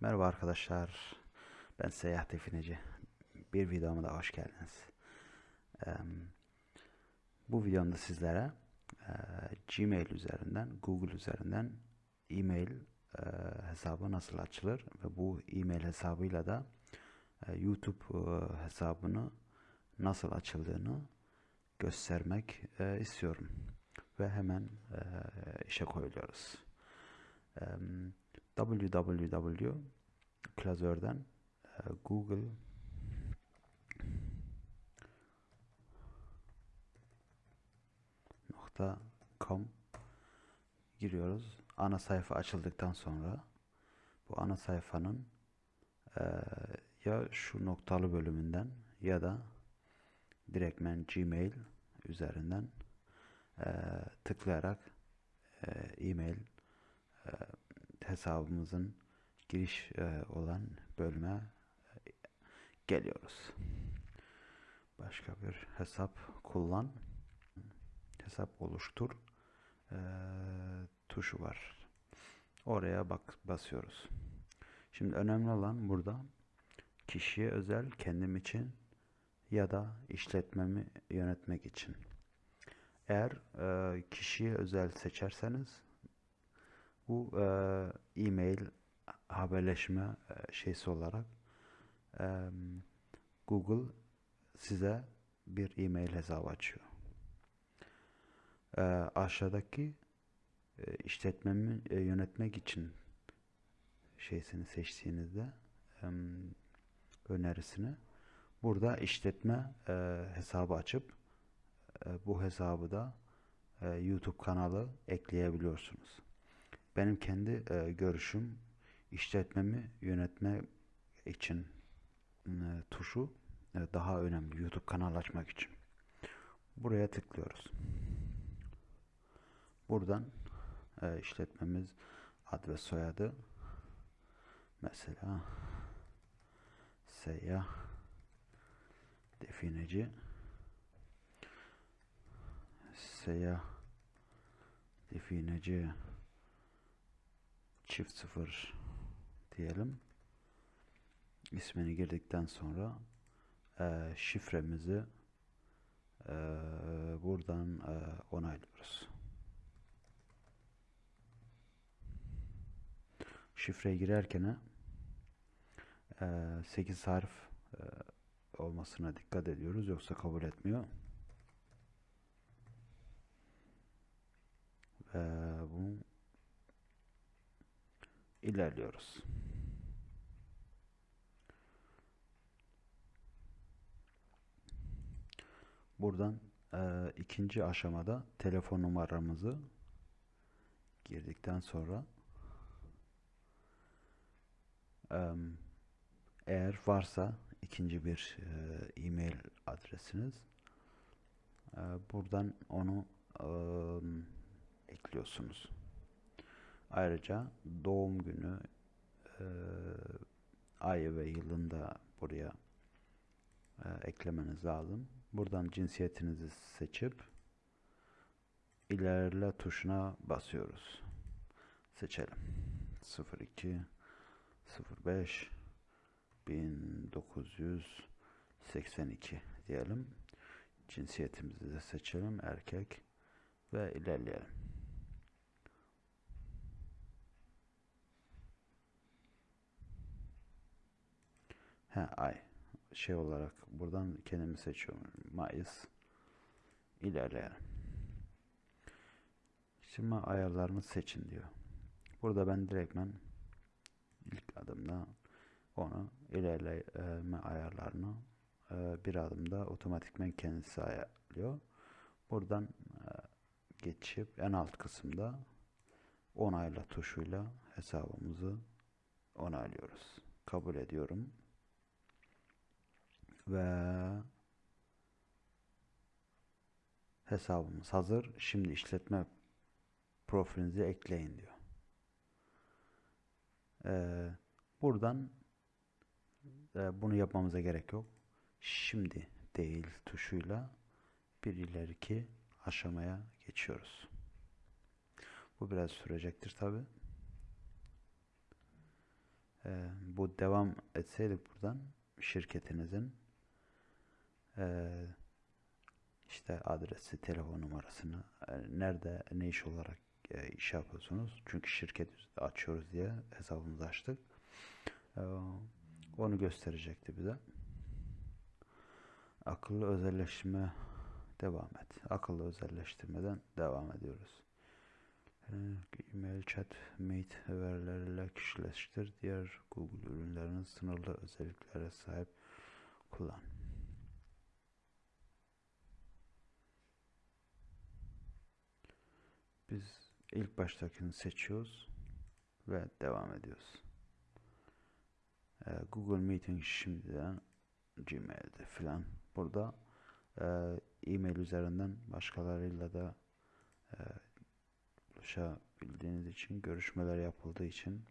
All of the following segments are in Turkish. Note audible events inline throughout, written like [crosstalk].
Merhaba arkadaşlar. Ben Seyyah Defineci. Bir videoma da hoş geldiniz. Bu videomda sizlere eee, Gmail üzerinden, Google üzerinden e-mail eee, hesabı nasıl açılır ve bu e-mail hesabıyla da eee, YouTube hesabını nasıl açıldığını göstermek istiyorum. Ve hemen işe koyuluyoruz. Eee, www klasörden e, Google nokta com giriyoruz. Ana sayfa açıldıktan sonra bu ana sayfanın e, ya şu noktalı bölümünden ya da direktmen Gmail üzerinden e, tıklayarak e, e-mail e, hesabımızın giriş e, olan bölüme e, geliyoruz. Başka bir hesap kullan. Hesap oluştur e, tuşu var. Oraya bak basıyoruz. Şimdi önemli olan burada kişiye özel kendim için ya da işletmemi yönetmek için. Eğer e, kişiye özel seçerseniz bu e, e-mail haberleşme e, şeysi olarak e, Google size bir e-mail hesabı açıyor. E, aşağıdaki e, işletmemi e, yönetmek için şeysini seçtiğinizde e, önerisini burada işletme e, hesabı açıp e, bu hesabı da e, YouTube kanalı ekleyebiliyorsunuz. Benim kendi e, görüşüm işletmemi yönetme için e, tuşu e, daha önemli YouTube kanal açmak için. Buraya tıklıyoruz. Buradan e, işletmemiz ad ve soyadı mesela seyyah defineci seyyah defineci çift sıfır diyelim. İsmini girdikten sonra e, şifremizi e, buradan e, onaylıyoruz. Şifre girerken e, 8 harf e, olmasına dikkat ediyoruz yoksa kabul etmiyor. Ve bu ilerliyoruz. Buradan e, ikinci aşamada telefon numaramızı girdikten sonra e, eğer varsa ikinci bir e, e-mail adresiniz e, buradan onu e, ekliyorsunuz. Ayrıca doğum günü e, ayı ve yılını da buraya e, eklemeniz lazım. Buradan cinsiyetinizi seçip ilerle tuşuna basıyoruz. Seçelim. 02 05 1982 diyelim. Cinsiyetimizi de seçelim. Erkek ve ilerleyelim. He, ay şey olarak buradan kendimi seçiyorum. Mayıs ilerleyelim. Şimdi ayarlarını seçin diyor. Burada ben direktmen ilk adımda onu ilerleme ayarlarını e, bir adımda otomatikmen kendisi ayarlıyor. Buradan e, geçip en alt kısımda onayla tuşuyla hesabımızı onaylıyoruz. Kabul ediyorum ve hesabımız hazır. Şimdi işletme profilinizi ekleyin diyor. Ee, buradan e, bunu yapmamıza gerek yok. Şimdi değil tuşuyla bir ileriki aşamaya geçiyoruz. Bu biraz sürecektir tabi. e, bu devam etseydik buradan şirketinizin e, işte adresi, telefon numarasını, e, nerede, ne iş olarak e, iş yapıyorsunuz. Çünkü şirket açıyoruz diye hesabımızı açtık. E, onu gösterecekti bize. Akıllı özelleştirme devam et. Akıllı özelleştirmeden devam ediyoruz. E, E-mail, chat, meet verileriyle kişileştir. Diğer Google ürünlerinin sınırlı özelliklere sahip kullan. Biz ilk baştakini seçiyoruz ve devam ediyoruz. Ee, Google Meeting şimdiden Gmail'de filan. Burada e, e-mail üzerinden başkalarıyla da e, buluşabildiğiniz için, görüşmeler yapıldığı için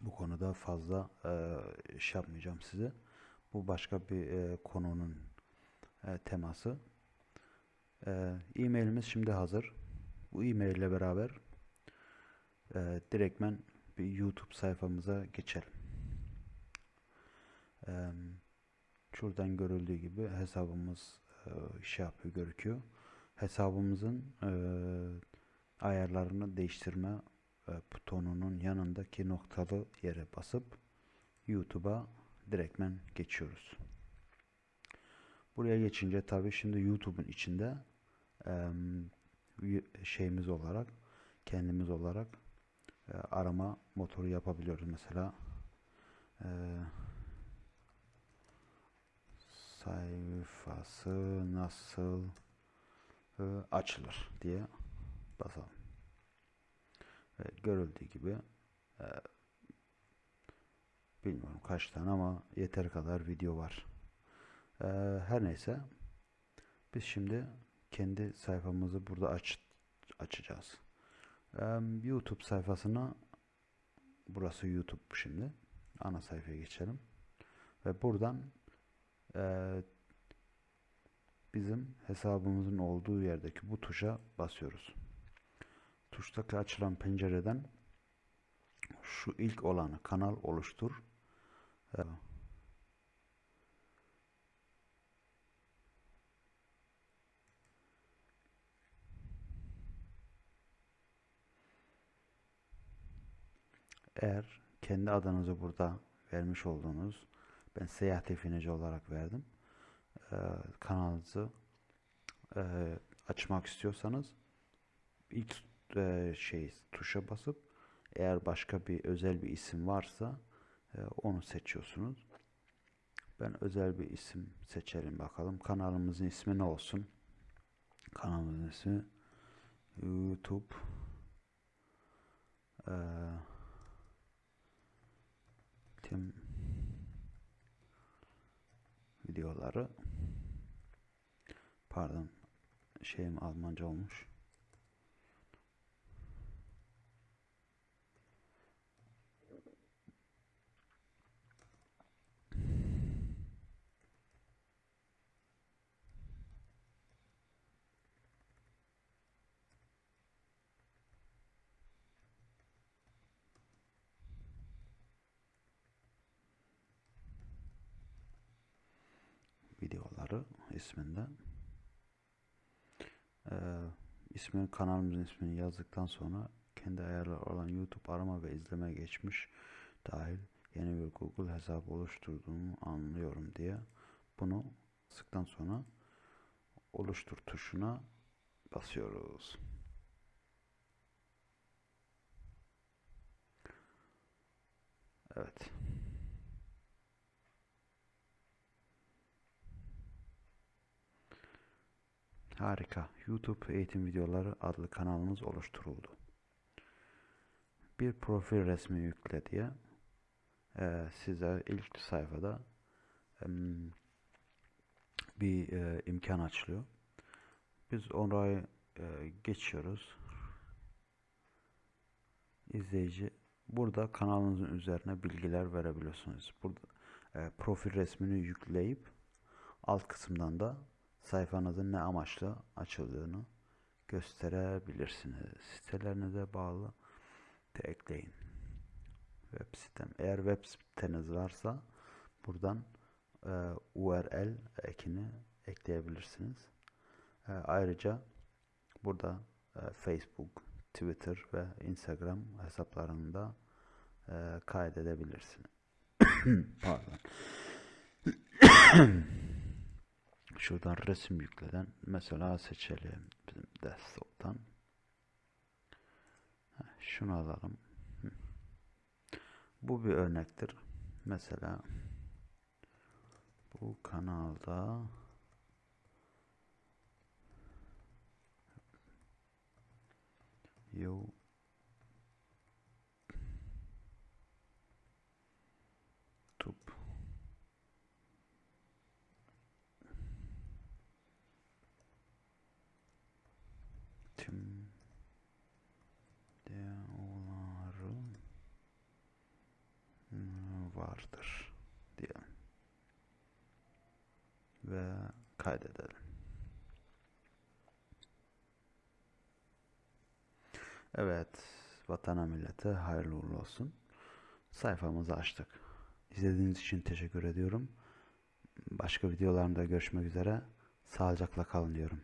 bu konuda fazla e, iş yapmayacağım size. Bu başka bir e, konunun teması. E, e-mailimiz şimdi hazır. Bu e-mail ile beraber e, direktmen bir YouTube sayfamıza geçelim. E, şuradan görüldüğü gibi hesabımız e, şey yapıyor, gözüküyor. Hesabımızın e, ayarlarını değiştirme e, butonunun yanındaki noktalı yere basıp YouTube'a direktmen geçiyoruz. Buraya geçince tabii şimdi YouTube'un içinde şeyimiz olarak kendimiz olarak e, arama motoru yapabiliyoruz. Mesela e, sayfası nasıl e, açılır diye basalım. Evet, görüldüğü gibi bilmiyorum kaç tane ama yeter kadar video var. Her neyse biz şimdi kendi sayfamızı burada aç, açacağız. YouTube sayfasına burası YouTube şimdi. Ana sayfaya geçelim. Ve buradan e, bizim hesabımızın olduğu yerdeki bu tuşa basıyoruz. Tuştaki açılan pencereden şu ilk olanı kanal oluştur. E, Eğer kendi adınızı burada vermiş olduğunuz ben seyahat defineci olarak verdim. Ee, kanalınızı e, açmak istiyorsanız ilk e, şey tuşa basıp eğer başka bir özel bir isim varsa e, onu seçiyorsunuz. Ben özel bir isim seçelim bakalım. Kanalımızın ismi ne olsun? Kanalımızın ismi YouTube eee tüm videoları. Pardon şeyim Almanca olmuş videoları isminde. Ee, ismini kanalımızın ismini yazdıktan sonra kendi ayarları olan YouTube arama ve izleme geçmiş dahil yeni bir Google hesabı oluşturduğumu anlıyorum diye bunu sıktan sonra oluştur tuşuna basıyoruz. Evet. Harika. YouTube eğitim videoları adlı kanalımız oluşturuldu. Bir profil resmi yükle diye e, size ilk sayfada e, bir e, imkan açılıyor. Biz orayı e, geçiyoruz. İzleyici burada kanalınızın üzerine bilgiler verebiliyorsunuz. Burada e, profil resmini yükleyip alt kısımdan da sayfanızın ne amaçla açıldığını gösterebilirsiniz. Sitelerinize bağlı de ekleyin. Web sitem. Eğer web siteniz varsa buradan e, URL ekini ekleyebilirsiniz. E, ayrıca burada e, Facebook, Twitter ve Instagram hesaplarını da e, kaydedebilirsiniz. [coughs] Pardon. [coughs] Şuradan resim yükleden mesela seçelim bizim desktop'tan. Şunu alalım. Bu bir örnektir. Mesela bu kanalda YouTube vardır diyelim ve kaydedelim. Evet, vatana millete hayırlı uğurlu olsun. Sayfamızı açtık. İzlediğiniz için teşekkür ediyorum. Başka videolarımda görüşmek üzere. Sağlıcakla kalın diyorum.